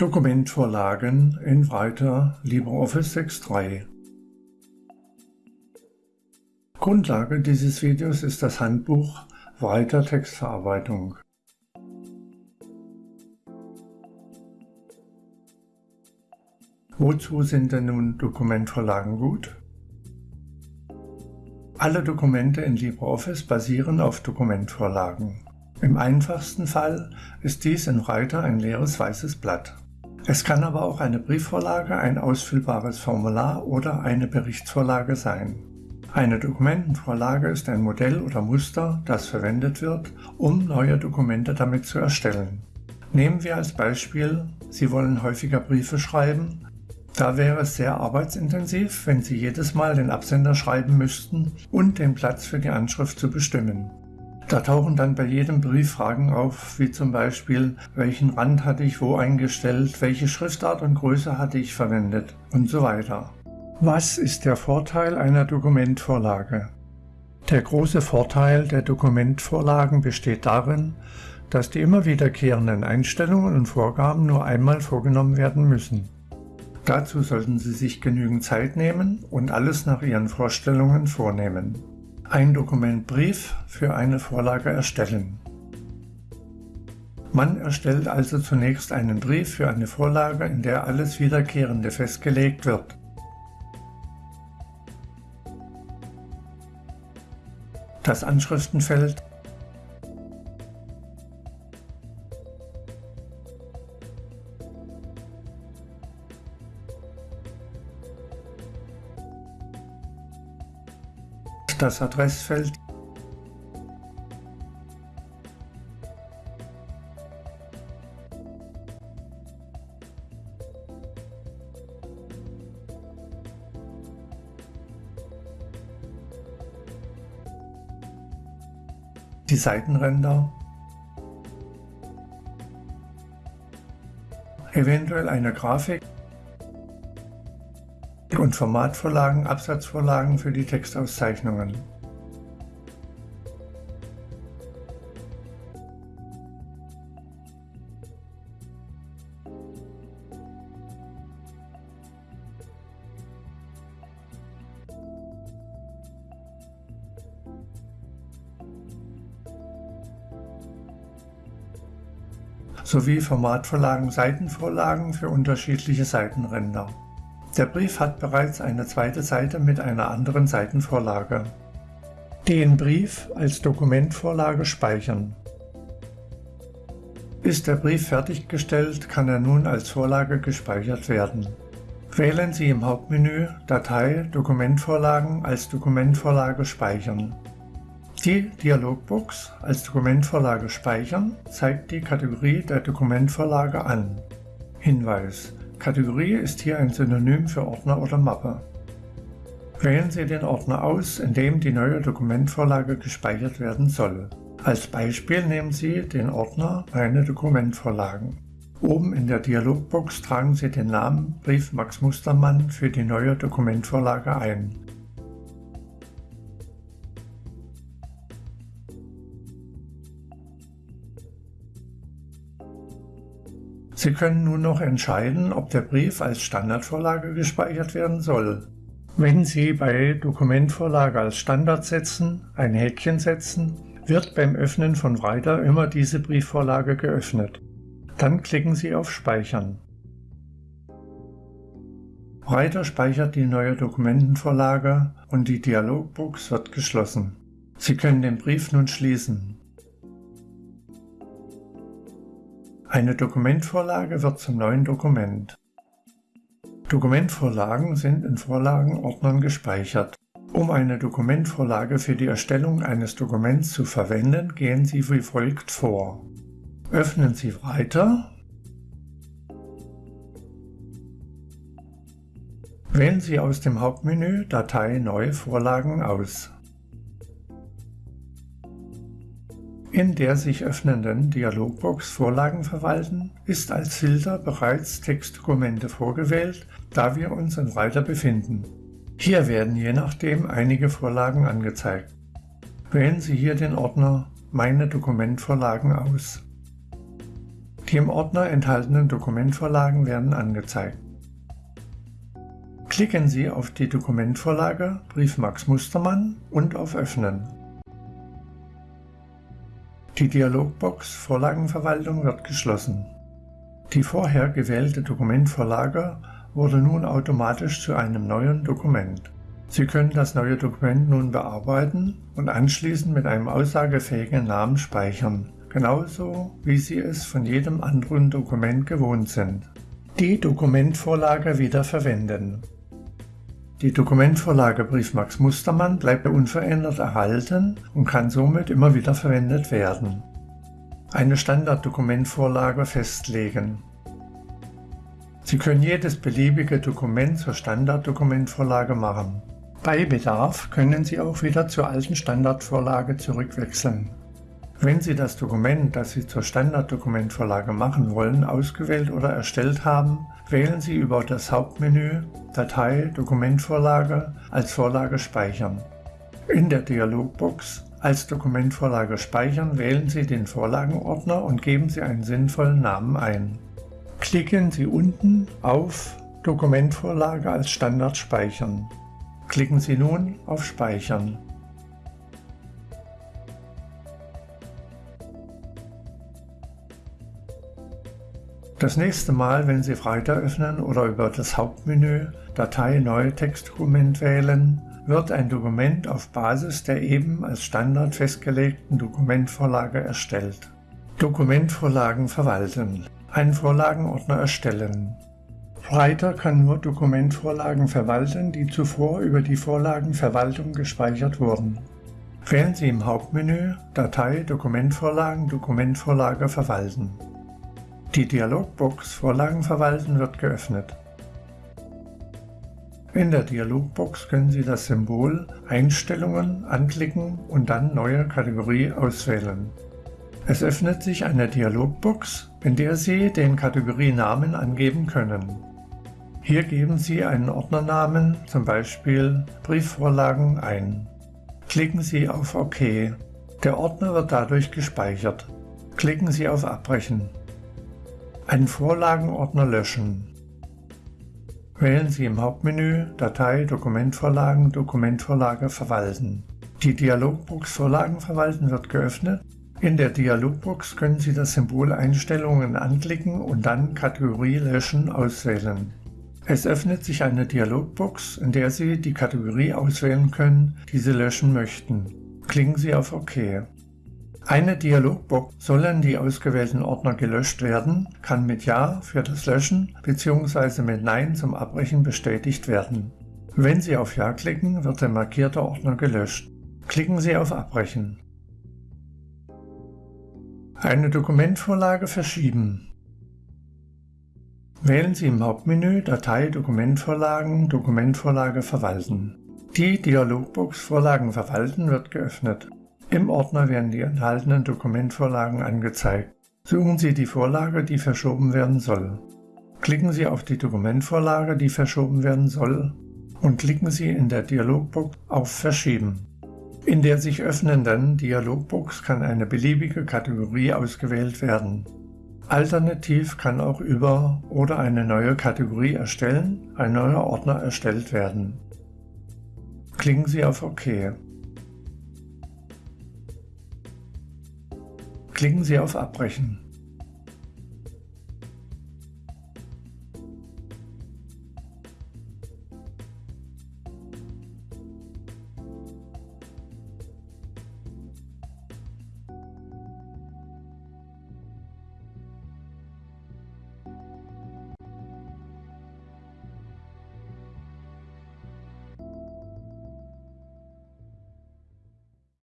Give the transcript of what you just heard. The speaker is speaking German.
Dokumentvorlagen in Writer LibreOffice 6.3 Grundlage dieses Videos ist das Handbuch Writer Textverarbeitung. Wozu sind denn nun Dokumentvorlagen gut? Alle Dokumente in LibreOffice basieren auf Dokumentvorlagen. Im einfachsten Fall ist dies in Writer ein leeres weißes Blatt. Es kann aber auch eine Briefvorlage, ein ausfüllbares Formular oder eine Berichtsvorlage sein. Eine Dokumentenvorlage ist ein Modell oder Muster, das verwendet wird, um neue Dokumente damit zu erstellen. Nehmen wir als Beispiel, Sie wollen häufiger Briefe schreiben. Da wäre es sehr arbeitsintensiv, wenn Sie jedes Mal den Absender schreiben müssten und den Platz für die Anschrift zu bestimmen. Da tauchen dann bei jedem Brief Fragen auf, wie zum Beispiel, welchen Rand hatte ich wo eingestellt, welche Schriftart und Größe hatte ich verwendet und so weiter. Was ist der Vorteil einer Dokumentvorlage? Der große Vorteil der Dokumentvorlagen besteht darin, dass die immer wiederkehrenden Einstellungen und Vorgaben nur einmal vorgenommen werden müssen. Dazu sollten Sie sich genügend Zeit nehmen und alles nach Ihren Vorstellungen vornehmen ein Dokument Brief für eine Vorlage erstellen. Man erstellt also zunächst einen Brief für eine Vorlage, in der alles Wiederkehrende festgelegt wird. Das Anschriftenfeld das Adressfeld. Die Seitenränder, eventuell eine Grafik und Formatvorlagen, Absatzvorlagen für die Textauszeichnungen. sowie Formatvorlagen, Seitenvorlagen für unterschiedliche Seitenränder. Der Brief hat bereits eine zweite Seite mit einer anderen Seitenvorlage. Den Brief als Dokumentvorlage speichern. Ist der Brief fertiggestellt, kann er nun als Vorlage gespeichert werden. Wählen Sie im Hauptmenü Datei Dokumentvorlagen als Dokumentvorlage speichern. Die Dialogbox als Dokumentvorlage speichern zeigt die Kategorie der Dokumentvorlage an. Hinweis Kategorie ist hier ein Synonym für Ordner oder Mappe. Wählen Sie den Ordner aus, in dem die neue Dokumentvorlage gespeichert werden soll. Als Beispiel nehmen Sie den Ordner Meine Dokumentvorlagen. Oben in der Dialogbox tragen Sie den Namen Brief Max Mustermann für die neue Dokumentvorlage ein. Sie können nun noch entscheiden, ob der Brief als Standardvorlage gespeichert werden soll. Wenn Sie bei Dokumentvorlage als Standard setzen, ein Häkchen setzen, wird beim Öffnen von Writer immer diese Briefvorlage geöffnet. Dann klicken Sie auf Speichern. Writer speichert die neue Dokumentenvorlage und die Dialogbox wird geschlossen. Sie können den Brief nun schließen. Eine Dokumentvorlage wird zum neuen Dokument. Dokumentvorlagen sind in Vorlagenordnern gespeichert. Um eine Dokumentvorlage für die Erstellung eines Dokuments zu verwenden, gehen Sie wie folgt vor. Öffnen Sie Weiter. Wählen Sie aus dem Hauptmenü Datei Neue Vorlagen aus. In der sich öffnenden Dialogbox Vorlagen verwalten ist als Filter bereits Textdokumente vorgewählt, da wir uns in Writer befinden. Hier werden je nachdem einige Vorlagen angezeigt. Wählen Sie hier den Ordner Meine Dokumentvorlagen aus. Die im Ordner enthaltenen Dokumentvorlagen werden angezeigt. Klicken Sie auf die Dokumentvorlage Brief Max Mustermann und auf Öffnen. Die Dialogbox Vorlagenverwaltung wird geschlossen. Die vorher gewählte Dokumentvorlage wurde nun automatisch zu einem neuen Dokument. Sie können das neue Dokument nun bearbeiten und anschließend mit einem aussagefähigen Namen speichern, genauso wie Sie es von jedem anderen Dokument gewohnt sind. Die Dokumentvorlage wieder verwenden. Die Dokumentvorlage Briefmax Mustermann bleibt unverändert erhalten und kann somit immer wieder verwendet werden. Eine Standarddokumentvorlage festlegen. Sie können jedes beliebige Dokument zur Standarddokumentvorlage machen. Bei Bedarf können Sie auch wieder zur alten Standardvorlage zurückwechseln. Wenn Sie das Dokument, das Sie zur Standarddokumentvorlage machen wollen, ausgewählt oder erstellt haben, wählen Sie über das Hauptmenü Datei Dokumentvorlage als Vorlage speichern. In der Dialogbox als Dokumentvorlage speichern wählen Sie den Vorlagenordner und geben Sie einen sinnvollen Namen ein. Klicken Sie unten auf Dokumentvorlage als Standard speichern. Klicken Sie nun auf Speichern. Das nächste Mal, wenn Sie Writer öffnen oder über das Hauptmenü Datei Neue Textdokument wählen, wird ein Dokument auf Basis der eben als Standard festgelegten Dokumentvorlage erstellt. Dokumentvorlagen verwalten. Einen Vorlagenordner erstellen. Writer kann nur Dokumentvorlagen verwalten, die zuvor über die Vorlagenverwaltung gespeichert wurden. Wählen Sie im Hauptmenü Datei Dokumentvorlagen Dokumentvorlage verwalten. Die Dialogbox Vorlagen verwalten wird geöffnet. In der Dialogbox können Sie das Symbol Einstellungen anklicken und dann Neue Kategorie auswählen. Es öffnet sich eine Dialogbox, in der Sie den Kategorienamen angeben können. Hier geben Sie einen Ordnernamen, zum Beispiel Briefvorlagen, ein. Klicken Sie auf OK. Der Ordner wird dadurch gespeichert. Klicken Sie auf Abbrechen. Einen Vorlagenordner löschen. Wählen Sie im Hauptmenü Datei Dokumentvorlagen Dokumentvorlage verwalten. Die Dialogbox Vorlagen verwalten wird geöffnet. In der Dialogbox können Sie das Symbol Einstellungen anklicken und dann Kategorie Löschen auswählen. Es öffnet sich eine Dialogbox, in der Sie die Kategorie auswählen können, die Sie löschen möchten. Klicken Sie auf OK. Eine Dialogbox Sollen die ausgewählten Ordner gelöscht werden, kann mit Ja für das Löschen bzw. mit Nein zum Abbrechen bestätigt werden. Wenn Sie auf Ja klicken, wird der markierte Ordner gelöscht. Klicken Sie auf Abbrechen. Eine Dokumentvorlage verschieben. Wählen Sie im Hauptmenü Datei Dokumentvorlagen Dokumentvorlage verwalten. Die Dialogbox Vorlagen verwalten wird geöffnet. Im Ordner werden die enthaltenen Dokumentvorlagen angezeigt. Suchen Sie die Vorlage, die verschoben werden soll. Klicken Sie auf die Dokumentvorlage, die verschoben werden soll und klicken Sie in der Dialogbox auf Verschieben. In der sich öffnenden Dialogbox kann eine beliebige Kategorie ausgewählt werden. Alternativ kann auch über oder eine neue Kategorie erstellen ein neuer Ordner erstellt werden. Klicken Sie auf OK. Klicken Sie auf Abbrechen.